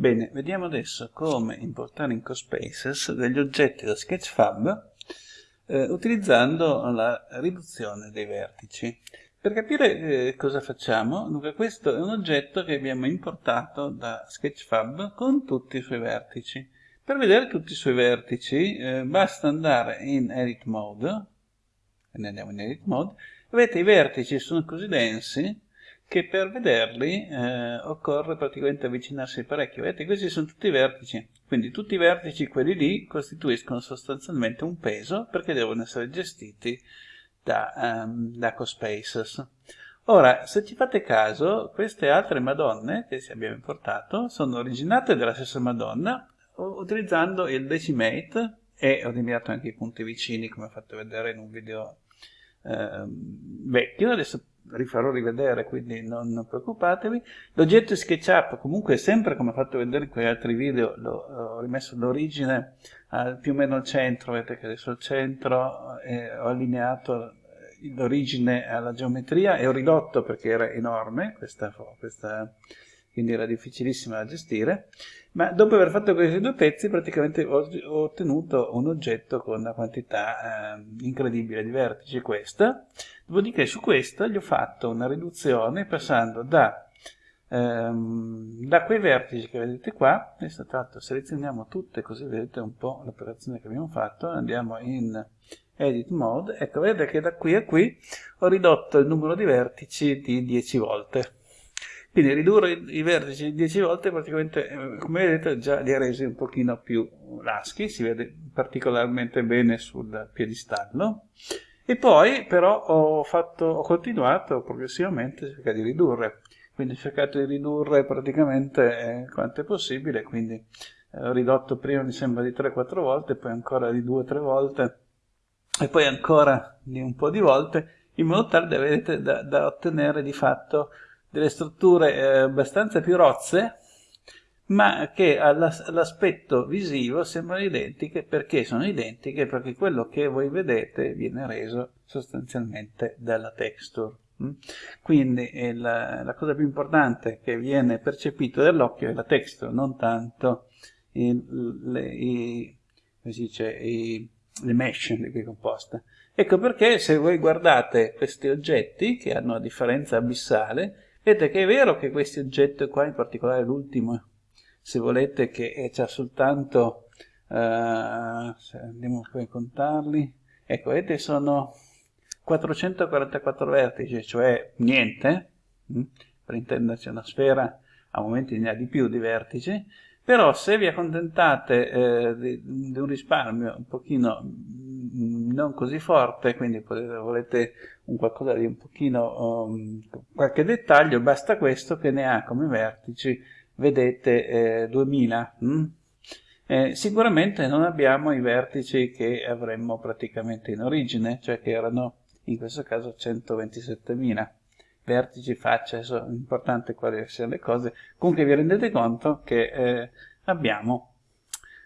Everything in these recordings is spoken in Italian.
Bene, vediamo adesso come importare in CoSpaces degli oggetti da Sketchfab eh, utilizzando la riduzione dei vertici. Per capire eh, cosa facciamo, dunque questo è un oggetto che abbiamo importato da Sketchfab con tutti i suoi vertici. Per vedere tutti i suoi vertici eh, basta andare in Edit Mode, e andiamo in Edit Mode, vedete i vertici sono così densi che per vederli eh, occorre praticamente avvicinarsi parecchio. Vedete, questi sono tutti i vertici, quindi tutti i vertici, quelli lì, costituiscono sostanzialmente un peso perché devono essere gestiti da, um, da CoSpaces. Ora, se ci fate caso, queste altre Madonne che abbiamo importato sono originate dalla stessa Madonna utilizzando il Decimate e ho eliminato anche i punti vicini come ho fatto vedere in un video eh, vecchio, adesso rifarò rivedere, quindi non, preoccupatevi. L'oggetto SketchUp, comunque sempre come ho fatto vedere in quegli altri video, lo, ho rimesso l'origine più o meno al centro, vedete che adesso al centro eh, ho allineato l'origine alla geometria e ho ridotto perché era enorme questa, questa quindi era difficilissima da gestire, ma dopo aver fatto questi due pezzi praticamente ho, ho ottenuto un oggetto con una quantità eh, incredibile di vertici, questa, dopodiché su questa gli ho fatto una riduzione passando da, ehm, da quei vertici che vedete qua, adesso l'altro selezioniamo tutte così vedete un po' l'operazione che abbiamo fatto, andiamo in edit mode, ecco vedete che da qui a qui ho ridotto il numero di vertici di 10 volte quindi ridurre i vertici 10 volte praticamente, eh, come vedete, già li ha resi un pochino più laschi, si vede particolarmente bene sul piedistallo. E poi però ho, fatto, ho continuato progressivamente a cercare di ridurre, quindi ho cercato di ridurre praticamente eh, quanto è possibile, quindi eh, ho ridotto prima mi sembra di 3-4 volte, poi ancora di 2-3 volte, e poi ancora di un po' di volte, in modo tale da, vedete, da, da ottenere di fatto delle strutture eh, abbastanza più rozze, ma che all'aspetto visivo sembrano identiche perché sono identiche perché quello che voi vedete viene reso sostanzialmente dalla texture. Mm? Quindi eh, la, la, cosa più importante che viene percepita dall'occhio è la texture, non tanto il, le, i, dice, i, le mesh di cui è composta. Ecco perché se voi guardate questi oggetti che hanno una differenza abissale, Vedete che è vero che questi oggetti qua, in particolare l'ultimo, se volete che c'è soltanto, uh, andiamo a contarli, ecco, vedete sono 444 vertici, cioè niente, hm? per intenderci una sfera a momenti ne ha di più di vertici, però se vi accontentate eh, di, di, un risparmio un pochino mm, non così forte, quindi potete, volete un qualcosa di un pochino, um, qualche dettaglio, basta questo che ne ha come vertici, vedete, eh, 2000. Hm? Eh, sicuramente non abbiamo i vertici che avremmo praticamente in origine, cioè che erano in questo caso 127.000 vertici, facce, è importante quali siano le cose, comunque vi rendete conto che eh, abbiamo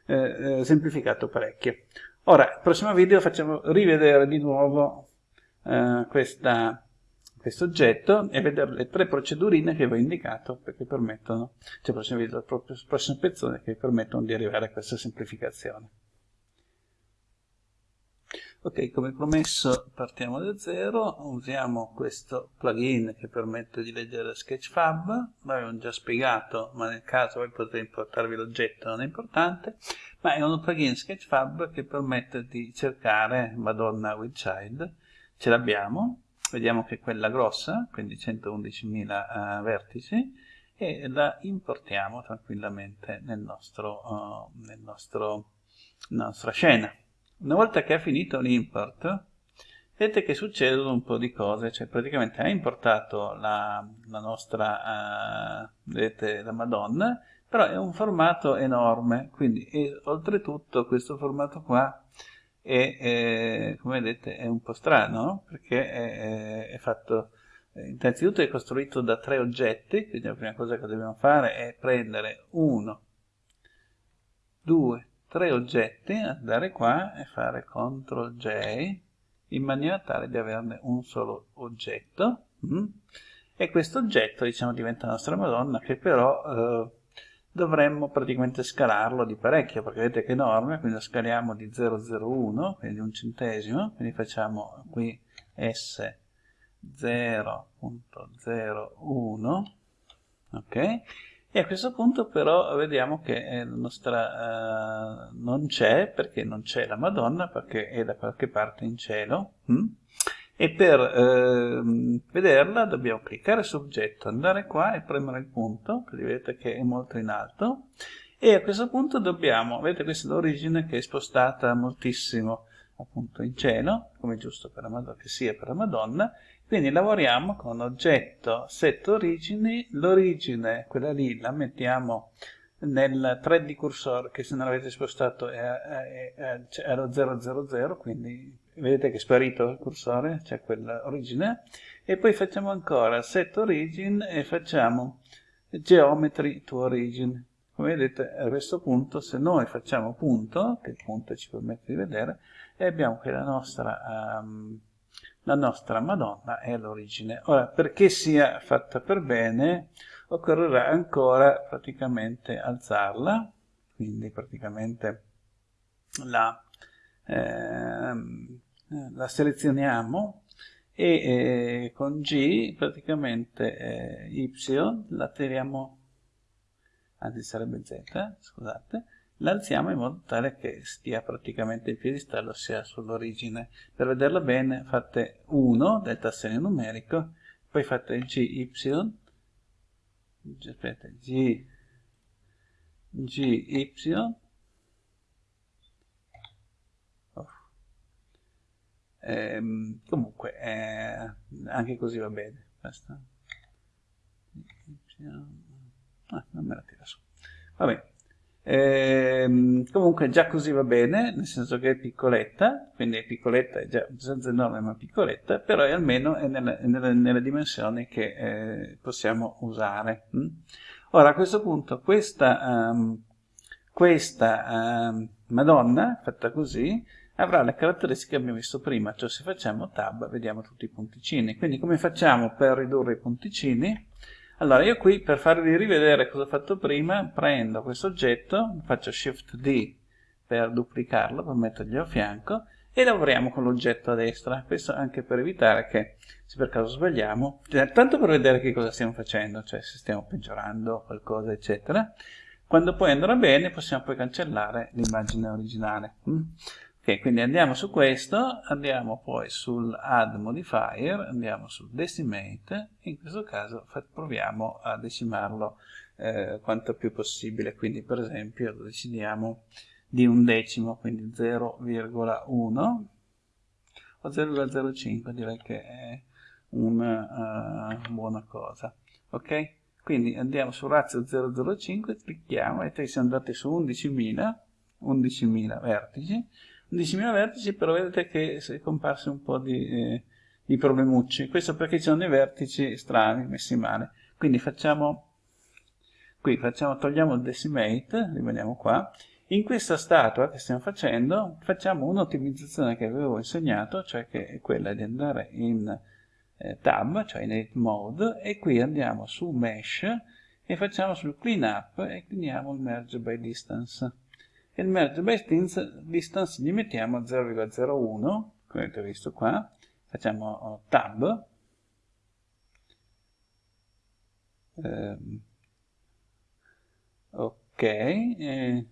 eh, eh semplificato parecchio. Ora, nel prossimo video facciamo rivedere di nuovo eh, questa, questo oggetto e vedere le tre procedurine che vi ho indicato perché permettono, cioè il prossimo video, la prossima pezzone che permettono di arrivare a questa semplificazione. Ok, come promesso partiamo da zero, usiamo questo plugin che permette di leggere Sketchfab, l'abbiamo già spiegato, ma nel caso voi potete importarvi l'oggetto, non è importante, ma è un plugin Sketchfab che permette di cercare Madonna with Child, ce l'abbiamo, vediamo che è quella grossa, quindi 111.000 uh, vertici, e la importiamo tranquillamente nel nostro, uh, nel nostro, nella nostra scena. Una volta che ha finito l'import, vedete che succedono un po' di cose, cioè praticamente ha importato la, la nostra, uh, vedete, la Madonna, però è un formato enorme, quindi e, oltretutto questo formato qua è, è, come vedete è un po' strano, perché è, è fatto, innanzitutto è costruito da tre oggetti, quindi la prima cosa che dobbiamo fare è prendere uno, due, tre oggetti, andare qua e fare CTRL J in maniera tale di averne un solo oggetto mm? e questo oggetto diciamo diventa la nostra Madonna che però eh, dovremmo praticamente scalarlo di parecchio, perché vedete che è enorme, quindi lo scaliamo di 0,01, quindi un centesimo, quindi facciamo qui S 0.01, ok? E a questo punto però vediamo che eh, la nostra uh, non c'è, perché non c'è la Madonna, perché è da qualche parte in cielo. Hm? E per eh, vederla dobbiamo cliccare su oggetto, andare qua e premere il punto, quindi vedete che è molto in alto. E a questo punto dobbiamo, vedete questa è l'origine che è spostata moltissimo appunto in cielo, come giusto per la Madonna, che sia per la Madonna, quindi lavoriamo con oggetto set origini, l'origine, quella lì, la mettiamo nel thread di cursore che se non l'avete spostato è, è, è, è lo 000, quindi vedete che è sparito il cursore, c'è quell'origine, e poi facciamo ancora set origin e facciamo geometry to origin. Come vedete a questo punto se noi facciamo punto, che il punto ci permette di vedere, e abbiamo che la nostra... Um, la nostra Madonna è l'origine. Ora, perché sia fatta per bene, occorrerà ancora praticamente alzarla, quindi praticamente la, eh, la selezioniamo e eh, con G praticamente eh, Y la tiriamo, anzi sarebbe Z, scusate, l'alziamo in modo tale che stia praticamente il piedistallo sia sull'origine. Per vederla bene fate 1 del tassone numerico, poi fate GY, aspetta, G, GY, oh. ehm, comunque eh, anche così va bene. Basta. Ah, non me la tira su. Va bene. Ehm, comunque già così va bene, nel senso che è piccoletta, quindi è piccoletta, è già abbastanza enorme ma piccoletta, però è almeno è nelle, nelle, nelle dimensioni che eh, possiamo usare. Mm? Ora a questo punto questa, um, questa um, Madonna, fatta così, avrà le caratteristiche che abbiamo visto prima, cioè se facciamo tab vediamo tutti i punticini. Quindi come facciamo per ridurre i punticini? Allora, io qui per farvi rivedere cosa ho fatto prima, prendo questo oggetto, faccio Shift D per duplicarlo, per mettergli a fianco, e lavoriamo con l'oggetto a destra. Questo anche per evitare che, se per caso sbagliamo, cioè, tanto per vedere che cosa stiamo facendo, cioè se stiamo peggiorando qualcosa, eccetera. Quando poi andrà bene, possiamo poi cancellare l'immagine originale. Ok, quindi andiamo su questo, andiamo poi sul add modifier, andiamo sul decimate, in questo caso proviamo a decimarlo eh, quanto più possibile, quindi per esempio lo decidiamo di un decimo, quindi 0,1 o 0,05, direi che è una uh, buona cosa. Ok? Quindi andiamo su razio 0,05, clicchiamo e siamo andati su 11.000, 11.000 vertici, 11.000 vertici, però vedete che è comparso un po' di, eh, di problemucci. Questo perché ci sono dei vertici strani, messi male. Quindi facciamo, qui facciamo, togliamo il decimate, rimaniamo qua. In questa statua che stiamo facendo, facciamo un'ottimizzazione che avevo insegnato, cioè che è quella di andare in eh, tab, cioè in edit mode, e qui andiamo su mesh e facciamo sul clean up e cleaniamo il merge by distance il merge by distance gli mettiamo 0,01 come avete visto qua. Facciamo oh, tab. Eh, ok eh,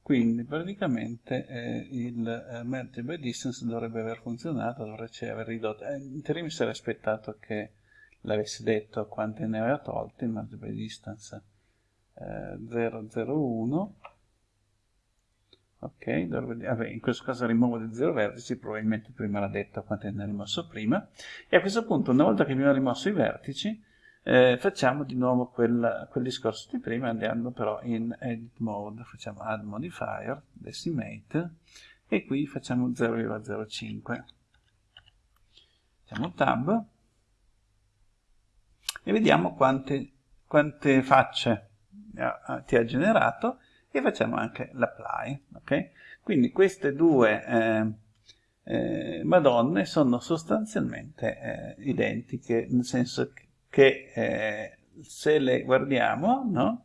quindi praticamente eh, il eh, merge by distance dovrebbe aver funzionato dovrebbe aver ridotto. Eh, in teoria mi sarei aspettato che l'avesse detto quante ne aveva tolte il merge by distance 001 ok vabbè, in questo caso rimuovo di 0 vertici probabilmente prima l'ha detto quanto ne ha rimosso prima. E a questo punto una volta che abbiamo rimosso i vertici eh, facciamo di nuovo quel, quel, discorso di prima andando però in edit mode. Facciamo add modifier decimate e qui facciamo 0,05 facciamo tab e vediamo quante, quante facce ti ha generato e facciamo anche l'apply. Okay? Quindi queste due eh, eh, madonne sono sostanzialmente eh, identiche, nel senso che eh, se le guardiamo, no?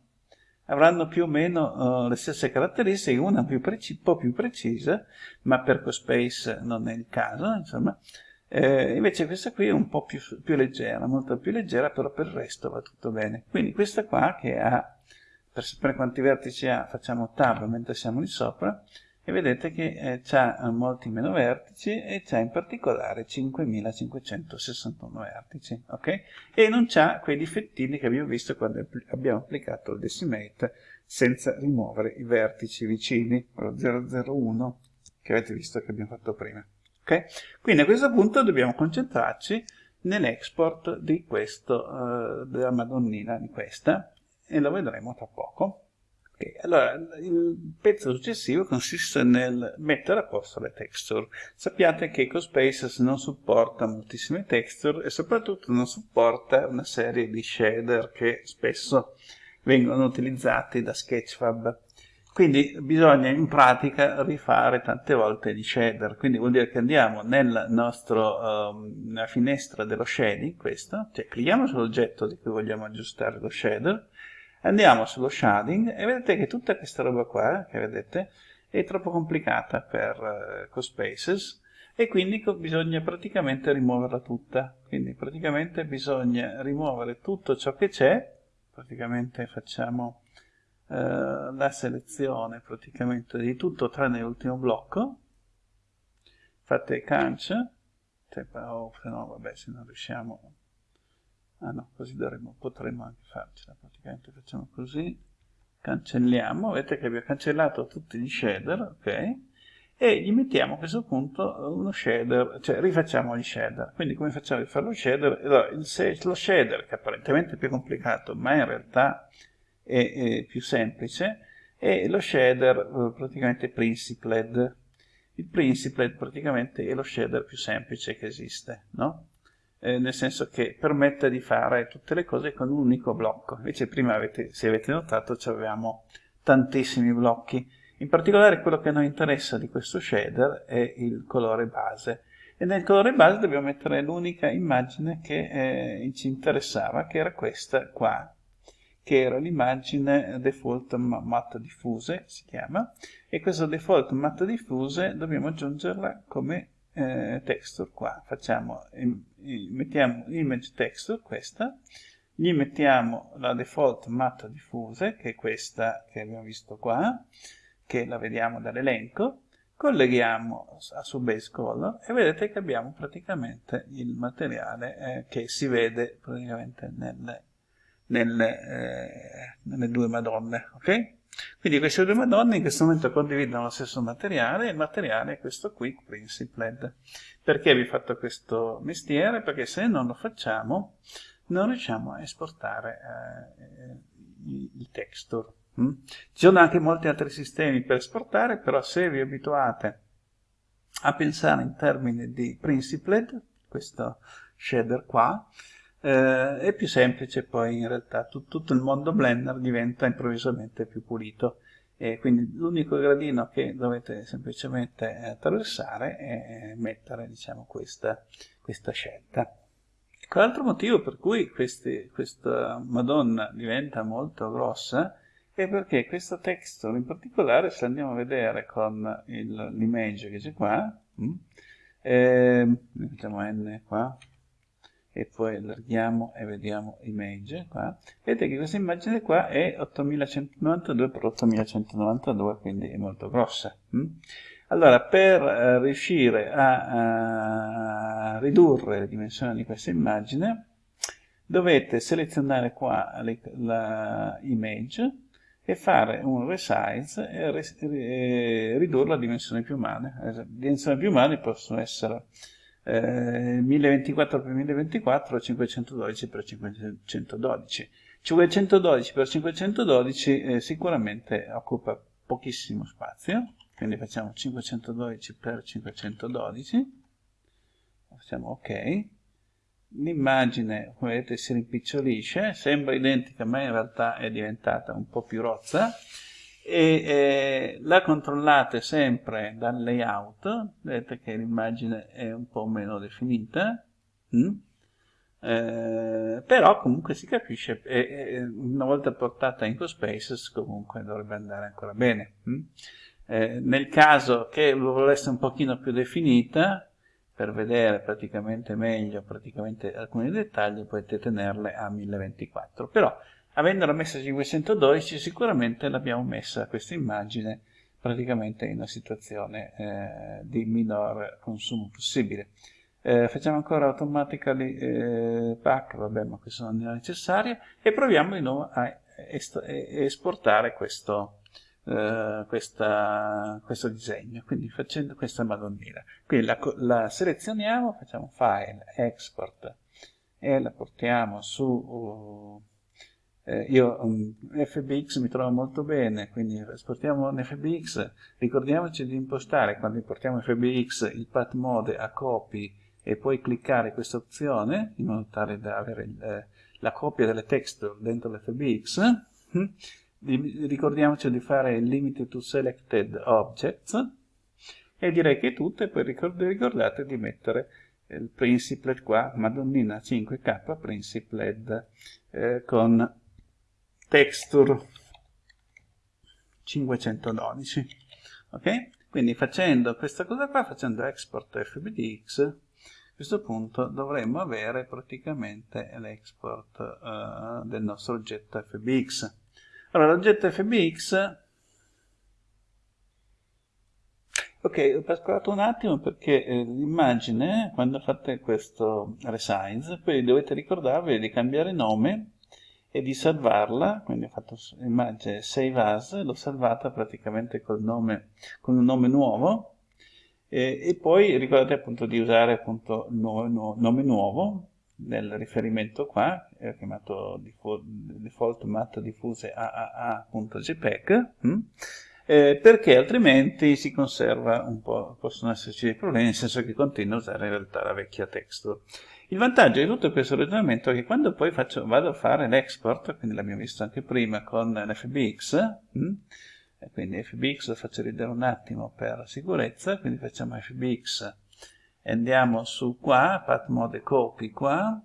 avranno più o meno uh, le stesse caratteristiche, una più un po' più precisa, ma per CoSpace non è il caso, insomma. Eh, invece questa qui è un po' più, più, leggera, molto più leggera, però per il resto va tutto bene. Quindi questa qua che ha, per sapere quanti vertici ha, facciamo tab mentre siamo lì sopra, e vedete che eh, ha molti meno vertici e c'ha in particolare 5561 vertici, ok? E non c'ha quei difettini che abbiamo visto quando abbiamo applicato il decimate senza rimuovere i vertici vicini, lo 001 che avete visto che abbiamo fatto prima. Okay? Quindi a questo punto dobbiamo concentrarci nell'export di questo, uh, della madonnina di questa, e lo vedremo tra poco. Okay, allora, il pezzo successivo consiste nel mettere a posto le texture. Sappiate che CoSpaces non supporta moltissime texture e soprattutto non supporta una serie di shader che spesso vengono utilizzati da Sketchfab. Quindi bisogna in pratica rifare tante volte gli shader, quindi vuol dire che andiamo nel nostro, um, nella finestra dello shading, questo, cioè clicchiamo sull'oggetto di cui vogliamo aggiustare lo shader, Andiamo sullo shading e vedete che tutta questa roba qua, che vedete, è troppo complicata per uh, CoSpaces e quindi bisogna praticamente rimuoverla tutta. Quindi praticamente bisogna rimuovere tutto ciò che c'è, praticamente facciamo uh, la selezione praticamente di tutto tranne l'ultimo blocco, fate cioè, oh, se no vabbè se non riusciamo ah no, così dovremmo, potremmo anche farcela, praticamente facciamo così, cancelliamo, vedete che abbiamo cancellato tutti gli shader, ok? E gli mettiamo a questo punto uno shader, cioè rifacciamo gli shader. Quindi come facciamo a rifare lo shader? Allora, il, lo shader, che apparentemente è più complicato, ma in realtà è, è più semplice, è lo shader eh, praticamente principled. Il principled praticamente è lo shader più semplice che esiste, no? Eh, nel senso che permette di fare tutte le cose con un unico blocco. Invece prima, avete, se avete notato, avevamo tantissimi blocchi. In particolare quello che a noi interessa di questo shader è il colore base. E nel colore base dobbiamo mettere l'unica immagine che eh, ci interessava, che era questa qua, che era l'immagine default matte diffuse, si chiama, e questa default matte diffuse dobbiamo aggiungerla come eh, texture qua. Facciamo, mettiamo image texture, questa, gli mettiamo la default matte diffuse, che è questa che abbiamo visto qua, che la vediamo dall'elenco, colleghiamo a su base color e vedete che abbiamo praticamente il materiale eh, che si vede praticamente nelle, nelle, eh, nelle due madonne, ok? Quindi queste due madonne in questo momento condividono lo stesso materiale il materiale è questo qui, Principled. Perché vi ho fatto questo mestiere? Perché se non lo facciamo non riusciamo a esportare eh, il texture. Mm? Ci sono anche molti altri sistemi per esportare, però se vi abituate a pensare in termini di Principled, questo shader qua, eh, è più semplice poi in realtà. Tut tutto il mondo Blender diventa improvvisamente più pulito. E quindi l'unico gradino che dovete semplicemente attraversare è mettere diciamo questa, questa scelta. L'altro motivo per cui questi, questa madonna diventa molto grossa è perché questo texture in particolare se andiamo a vedere con l'image che c'è qua mm, eh, mettiamo n qua e poi allarghiamo e vediamo image qua vedete che questa immagine qua è 8192 x 8192 quindi è molto grossa hm? allora per uh, riuscire a, a, ridurre le dimensioni di questa immagine dovete selezionare qua la image e fare un resize e, e ridurre la dimensione più umane le dimensioni più umane possono essere 1024 x 1024 512 x 512 512 x 512 eh, sicuramente occupa pochissimo spazio quindi facciamo 512 x 512 facciamo ok. L'immagine come vedete si rimpicciolisce sembra identica ma in realtà è diventata un po' più rozza e eh, la controllate sempre dal layout, vedete che l'immagine è un po' meno definita, mm? eh, però comunque si capisce e, e, una volta portata in CoSpaces comunque dovrebbe andare ancora bene hm? eh, nel caso che volesse un pochino più definita per vedere praticamente meglio praticamente alcuni dettagli potete tenerle a 1024 però avendola messa a 512 sicuramente l'abbiamo messa questa immagine praticamente in una situazione eh, di minor consumo possibile eh, facciamo ancora automatically eh, pack, vabbè ma questo non è necessario, e proviamo di nuovo a esportare questo, eh, questa, questo disegno, quindi facendo questa madonnina. Quindi la, la, selezioniamo, facciamo file, export, e la portiamo su... Uh, eh, io um, FBX mi trovo molto bene, quindi esportiamo un FBX, ricordiamoci di impostare quando importiamo FBX il path mode a copy e poi cliccare questa opzione in modo tale da avere il, eh, la copia delle texture dentro l'FBX ricordiamoci di fare il limit to selected objects. E direi che è tutto e poi ricordate di mettere il principlet qua, madonnina 5k principlet eh, con texture 512 ok? quindi facendo questa cosa qua, facendo export fbdx questo punto dovremmo avere praticamente l'export uh, del nostro oggetto fbx. Allora, l'oggetto fbx... Ok, ho pascolato un attimo perché eh, l'immagine, quando fate questo resize, poi dovete ricordarvi di cambiare nome e di salvarla, quindi ho fatto immagine save as, l'ho salvata praticamente col nome, con un nome nuovo, e, e poi ricordate appunto di usare appunto nuovo, nuovo, nome nuovo nel riferimento qua, è chiamato default, default mat diffuse aaa.jpg, hm? eh, perché altrimenti si conserva un po', possono esserci dei problemi, nel senso che continua a usare in realtà la vecchia texture. Il vantaggio di tutto questo ragionamento è che quando poi faccio, vado a fare l'export, quindi l'abbiamo visto anche prima con l'FBX, e quindi fbx lo faccio ridere un attimo per sicurezza quindi facciamo fbx e andiamo su qua path mode copy qua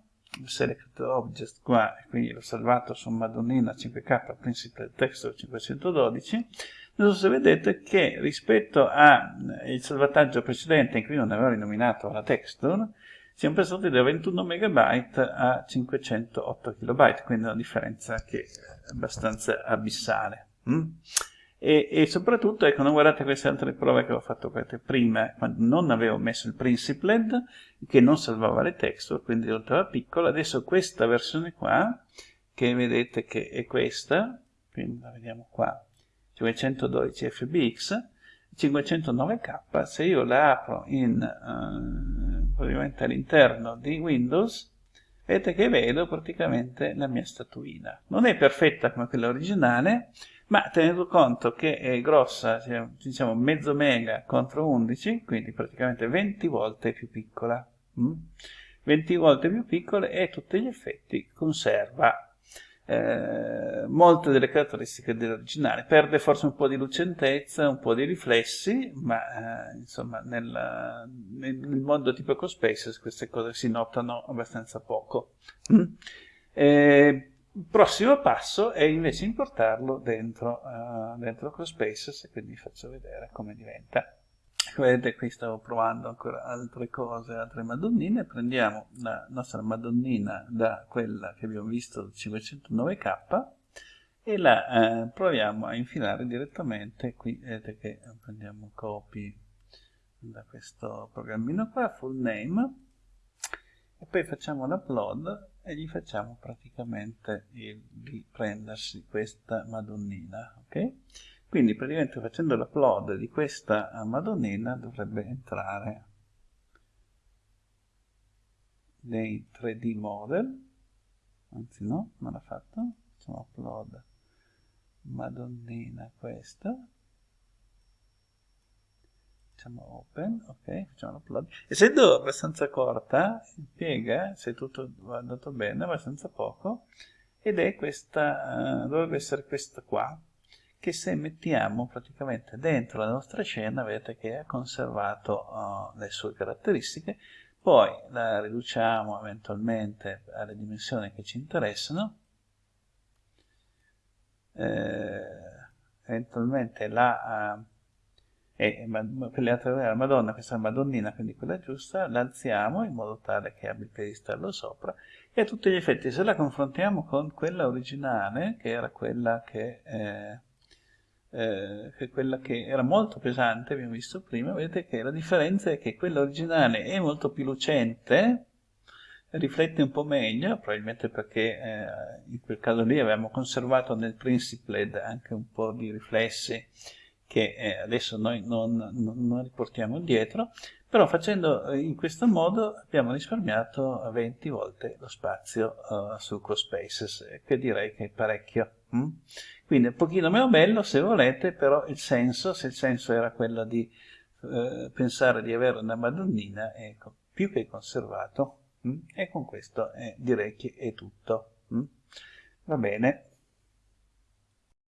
select object qua e quindi l'ho salvato su madonnina 5k principal texture 512 non so se vedete che rispetto al salvataggio precedente in cui non avevo rinominato la texture siamo passati da 21 MB a 508 KB quindi una differenza che è abbastanza abissale mm? E, e, soprattutto, ecco, non guardate queste altre prove che ho fatto prima, quando non avevo messo il Principled, che non salvava le texture, quindi risultava piccola. Adesso questa versione qua, che vedete che è questa, quindi la vediamo qua, 512 FBX, 509K, se io la apro in, uh, ovviamente all'interno di Windows, vedete che vedo praticamente la mia statuina. Non è perfetta come quella originale, ma tenendo conto che è grossa, diciamo mezzo mega contro 11, quindi praticamente 20 volte più piccola. Mm? 20 volte più piccola e tutti gli effetti conserva eh, molte delle caratteristiche dell'originale. Perde forse un po' di lucentezza, un po' di riflessi, ma eh, insomma nel, nel, mondo tipo EcoSpaces queste cose si notano abbastanza poco. Mm? Eh, il prossimo passo è invece importarlo dentro, uh, dentro CrossSpaces e quindi vi faccio vedere come diventa. Vedete qui stavo provando ancora altre cose, altre madonnine. Prendiamo la nostra madonnina da quella che abbiamo visto 509k e la eh, proviamo a infilare direttamente qui. Vedete che prendiamo copy da questo programmino qua, full name, e poi facciamo l'upload e gli facciamo praticamente il, di prendersi questa madonnina ok quindi praticamente facendo l'upload di questa madonnina dovrebbe entrare nei 3D model. Anzi no, non l'ha fatto. Facciamo upload madonnina questa. Facciamo open, ok, facciamo l'upload. Essendo abbastanza corta, impiega, se tutto va andato bene, abbastanza poco, ed è questa, uh, dovrebbe essere questa qua, che se mettiamo praticamente dentro la nostra scena, vedete che ha conservato uh, le sue caratteristiche, poi la riduciamo eventualmente alle dimensioni che ci interessano, eh, eventualmente la... Uh, e per le altre la Madonna, questa Madonnina, quindi quella giusta, la alziamo in modo tale che abbia il piedistallo sopra e a tutti gli effetti se la confrontiamo con quella originale, che era quella che, eh, eh, che, quella che era molto pesante, abbiamo visto prima, vedete che la differenza è che quella originale è molto più lucente, riflette un po' meglio, probabilmente perché eh, in quel caso lì avevamo conservato nel Principled anche un po' di riflessi che eh, adesso noi non, non, non, riportiamo indietro, però facendo eh, in questo modo abbiamo risparmiato 20 volte lo spazio uh, su CoSpaces, che direi che è parecchio. Mm? Quindi un pochino meno bello se volete, però il senso, se il senso era quello di uh, pensare di avere una Madonnina, è più che conservato. Mm? E con questo eh, direi che è tutto. Mm? Va bene.